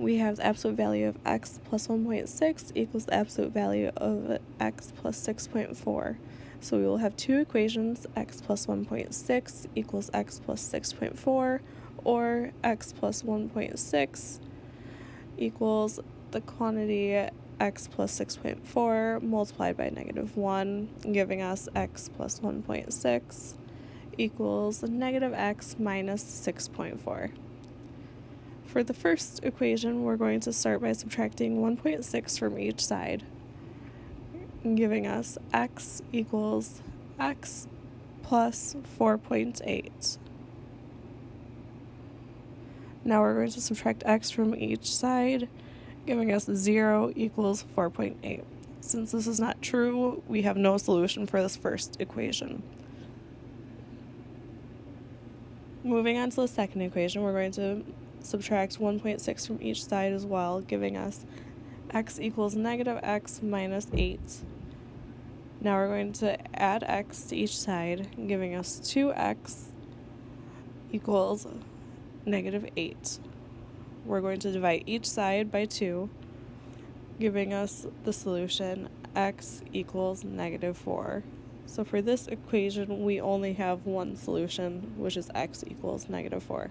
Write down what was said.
we have the absolute value of x plus 1.6 equals the absolute value of x plus 6.4. So we will have two equations, x plus 1.6 equals x plus 6.4, or x plus 1.6 equals the quantity x plus 6.4 multiplied by negative 1, giving us x plus 1.6 equals negative x minus 6.4. For the first equation, we're going to start by subtracting 1.6 from each side, giving us x equals x plus 4.8. Now we're going to subtract x from each side, giving us 0 equals 4.8. Since this is not true, we have no solution for this first equation. Moving on to the second equation, we're going to subtract 1.6 from each side as well, giving us x equals negative x minus 8. Now we're going to add x to each side, giving us 2x equals negative 8. We're going to divide each side by 2, giving us the solution x equals negative 4. So for this equation, we only have one solution, which is x equals negative 4.